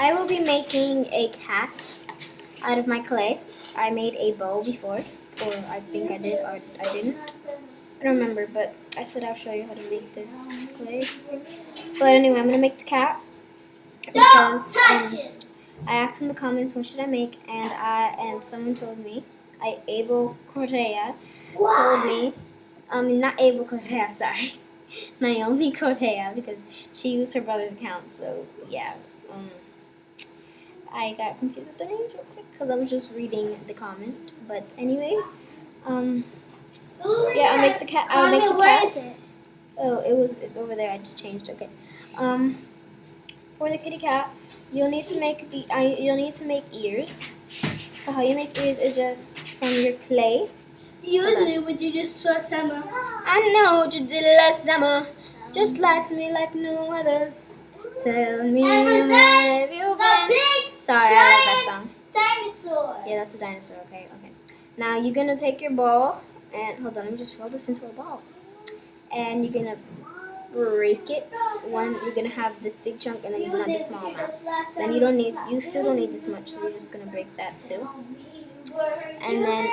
I will be making a cat out of my clay. I made a bow before, or I think I did, or I didn't. I don't remember, but I said I'll show you how to make this clay. But anyway, I'm gonna make the cat because um, I asked in the comments what should I make, and I and someone told me, I Abel Correa told me, um, not Abel Correa, sorry, Naomi Correa because she used her brother's account. So yeah, I got confused with the names real quick because I was just reading the comment. But anyway, um, yeah, I'll make the cat. I'll make the cat. Where is it? Oh, it was. It's over there. I just changed. Okay. Um, for the kitty cat, you'll need to make the. Uh, you'll need to make ears. So how you make ears is just from your clay. You knew, but you just saw summer. I know what you did last summer. Just lie to me like no other. Tell me And where presents have you the been? big Sorry, I love that song. Dinosaur. Yeah, that's dinosaur. Okay, okay. Now you're gonna take your ball and hold on. Let me just roll this into a ball. And you're gonna break it. One, you're gonna have this big chunk, and then you're gonna have the small amount. Then you don't need. You still don't need this much, so you're just gonna break that too. And then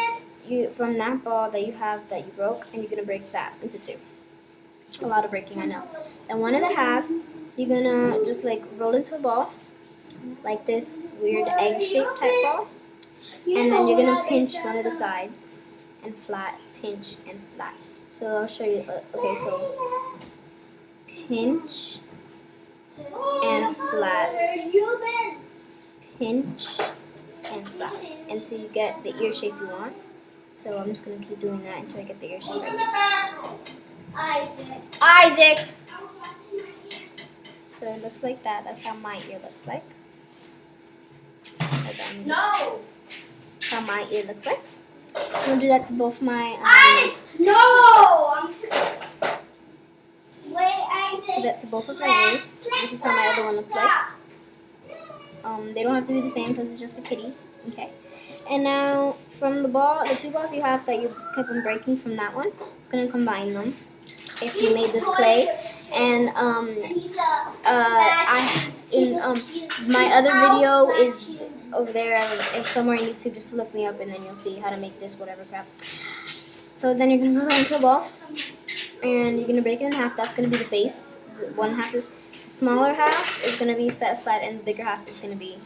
you from that ball that you have that you broke, and you're gonna break that into two. A lot of breaking, I know. And one of the halves, you're gonna just like roll into a ball, like this weird egg-shaped type ball. And then you're gonna pinch one of the sides and flat, pinch and flat. So I'll show you. Uh, okay, so pinch and flat, pinch and flat, until you get the ear shape you want. So I'm just gonna keep doing that until I get the ear shape I want. Isaac. Isaac. So it looks like that. That's how my ear looks like. No. How my ear looks like. I'm gonna do that to both my um, I. No. Wait, do that to both of my ears. This is how my other one looks like. Um, they don't have to be the same because it's just a kitty. Okay. And now from the ball, the two balls you have that you kept on breaking from that one, it's gonna combine them. If you made this clay, and um, uh, I in um my other video is over there. It's somewhere on YouTube. Just look me up, and then you'll see how to make this whatever crap. So then you're gonna roll that into a ball, and you're gonna break it in half. That's gonna be the base. One half is the smaller half is gonna be set aside, and the bigger half is gonna be.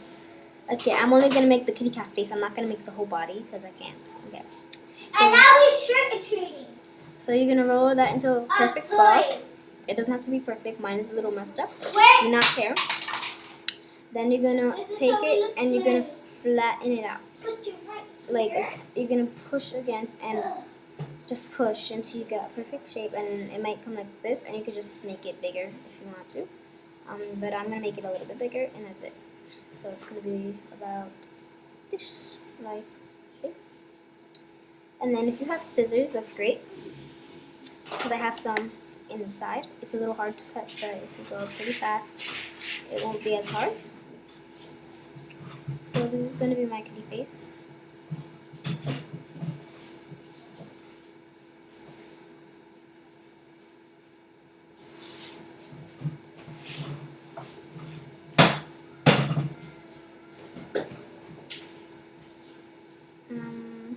Okay, I'm only gonna make the kitty cat face. I'm not gonna make the whole body because I can't. Okay. And So, now he's trick or treating. so you're gonna roll that into a perfect ball. It doesn't have to be perfect. Mine is a little messed up. Wait. Do not care. Then you're gonna take it and you're gonna flatten it out. Put your right Like you're gonna push against and just push until you get a perfect shape. And it might come like this, and you could just make it bigger if you want to. Um, but I'm gonna make it a little bit bigger, and that's it. So it's gonna be about this like shape. And then if you have scissors, that's great. Because I have some inside. It's a little hard to cut, but if you go pretty fast, it won't be as hard. So this is going to be my kitty face. Um,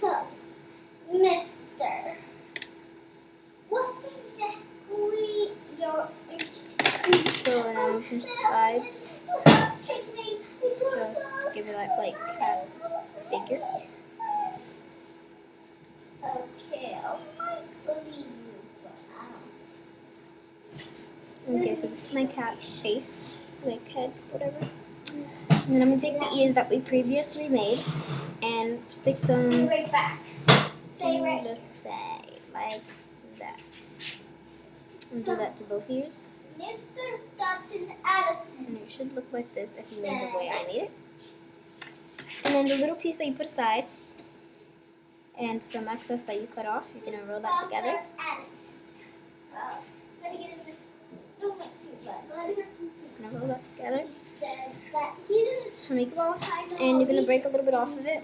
So, Mister, what's exactly your now the sides. Just give it that like cat figure. Okay, I might believe you, but I Okay, so this is my cat face, like head, whatever. And then I'm gonna take the ears that we previously made and stick them Right back. Stay right the side, like that. And do that to both ears. Mr. Dustin Addison. It should look like this if you made the way I made it. And then the little piece that you put aside and some excess that you cut off, you're going to roll that together. Just going to roll that together. Make a ball, and you're going to break a little bit off of it.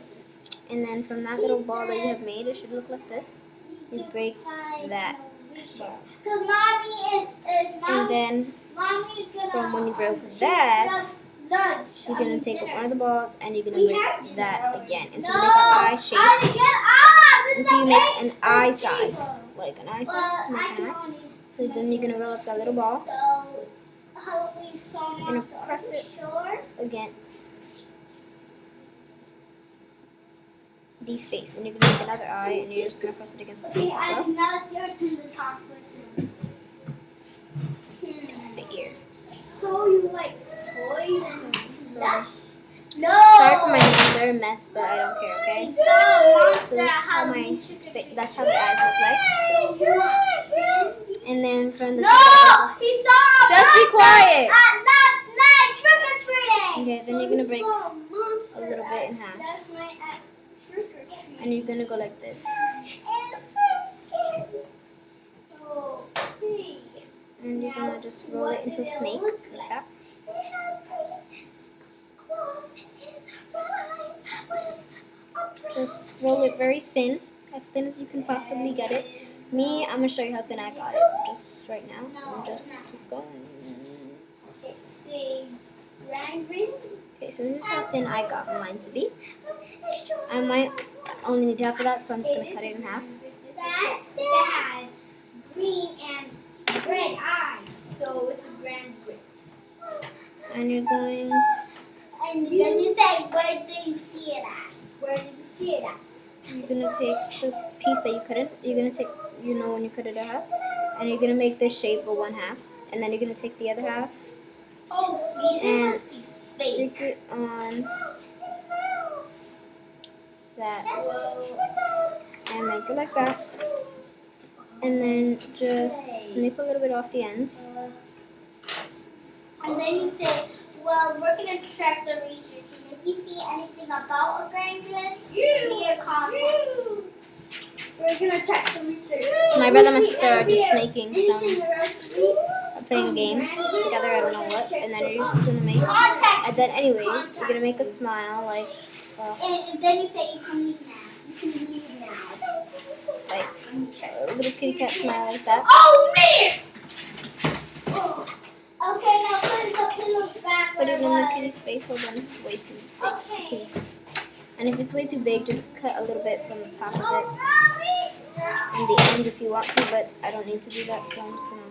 And then from that little ball that you have made, it should look like this. You break that Because mommy is, is and then from when you broke that you're gonna take dinner. one of the balls and you're gonna We break have- that again until no, you make an eye shape. I get this Until you make an eye size, like an eye size to make an eye. So then you're gonna roll up that little ball So, how we saw You're gonna press it. Against the face, and you're gonna make another eye, and you're just gonna press it against the face as well. did not your turn to talk with It's the ear. So you like toys and stuff? No. Sorry for my nails; they're a mess, but I don't care. Okay. A So this is how my Halloween trick or fa- treat. that's how the eyes look like. So And then from the No, top, of the he saw Just be quiet. At last night trick or treating. Okay, then you're gonna break a little bit in half, That's my trick. And you're gonna go like this, and you're gonna just roll it into a snake like that. Just roll it very thin, as thin as you can possibly get it. Me, I'm gonna show you how thin I got it. Just right now, and just keep going. Okay, so this is how thin I got mine to be. I might only need half of that, so I'm just gonna cut it in half. That, that has green and red eyes, so it's a grand ring. And you're going And then you say, where did you see it at? Where did you see it at? You're gonna take the piece that you cut it. You're gonna take, you know, when you cut it in half, and you're gonna make this shape of one half, and then you're gonna take the other half Oh, these and must be fake. stick it on that, and make it like that, and then just snip a little bit off the ends. And then you say, well, we're going to check the research. And if you see anything about a grand grand, give me a comment. We're going to check the research. My brother and my sister are just making some, some. playing a game together. I don't know what, and then you're just gonna make. And then, anyways, you're gonna make a smile like, uh, And then you say you can leave now. You can leave now. like a little kitty cat smile like that. Oh man! Oh. Okay, now put the pillow back Put it it on the kitty's face. Hold on, this is way too big. Okay. And if it's way too big, just cut a little bit from the top of Oh, it and the ends if you want to, but I don't need to do that, so I'm just gonna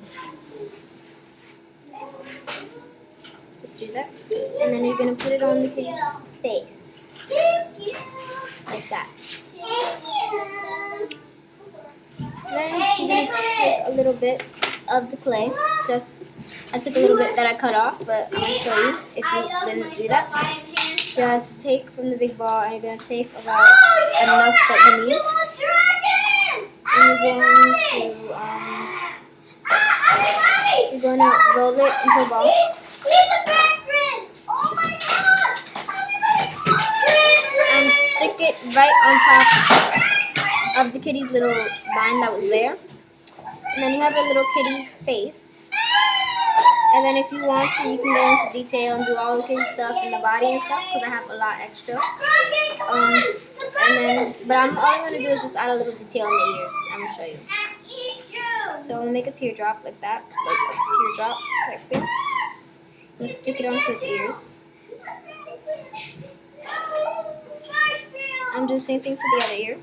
just do that. And then you're gonna put it on the kitty's face. Like that. Then you're gonna take a little bit of the clay. Just I took a little bit that I cut off, but I'm gonna show you if you didn't do that. Just take from the big ball and you're gonna take about enough that you need. And you're going to um, you're going to roll it into a ball. He's a grand friend! Oh my gosh! and stick it right on top of the kitty's little line that was there. And then you have a little kitty face. And then if you want to, you can go into detail and do all the kitty stuff in the body and stuff because I have a lot extra. Um, and then, but I'm all I'm gonna do is just add a little detail in the ears. I'm gonna show you. So I'm gonna make a teardrop like that, like a teardrop thing. I'm gonna stick it onto its ears. I'm the same thing to the other ear.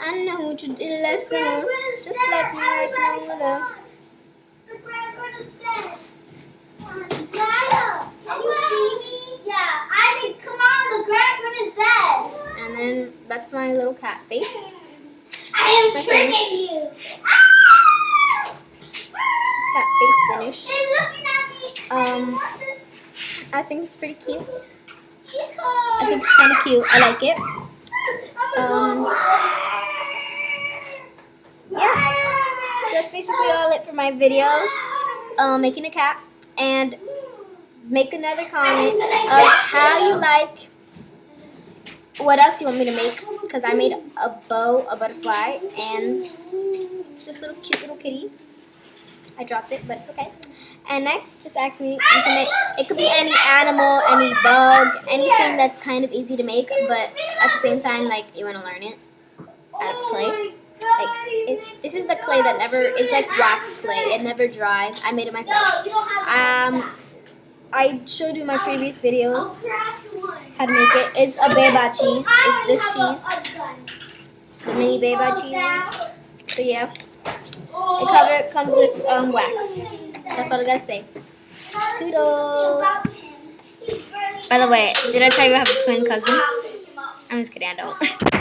I know what you did last summer. Just let me like no other. The grandpa is dead. Lila, can you see me? Yeah, I think, come on, the grandpa is dead. And then that's my little cat face. I am tricking face. you. Cat face finish. They're looking at me. Um, I think it's pretty cute. I think it's kind of cute. I like it. Um, yeah. That's basically all it for my video. Um, making a cat. And make another comment of how you like what else you want me to make because I made a bow, a butterfly, and this little cute little kitty. I dropped it, but it's okay. And next, just ask me. It could be any animal, any bug, anything that's kind of easy to make, but at the same time, like you want to learn it out of clay. Like it, this is the clay that never is like wax clay. It never dries. I made it myself. Um, I showed you my previous videos how to make it. It's a beba cheese. It's this cheese, the mini beba cheese. So yeah, it cover comes with um, wax. That's all I gotta say. Toodles. By the way, did I tell you I have a twin cousin? I'm just kidding, I don't.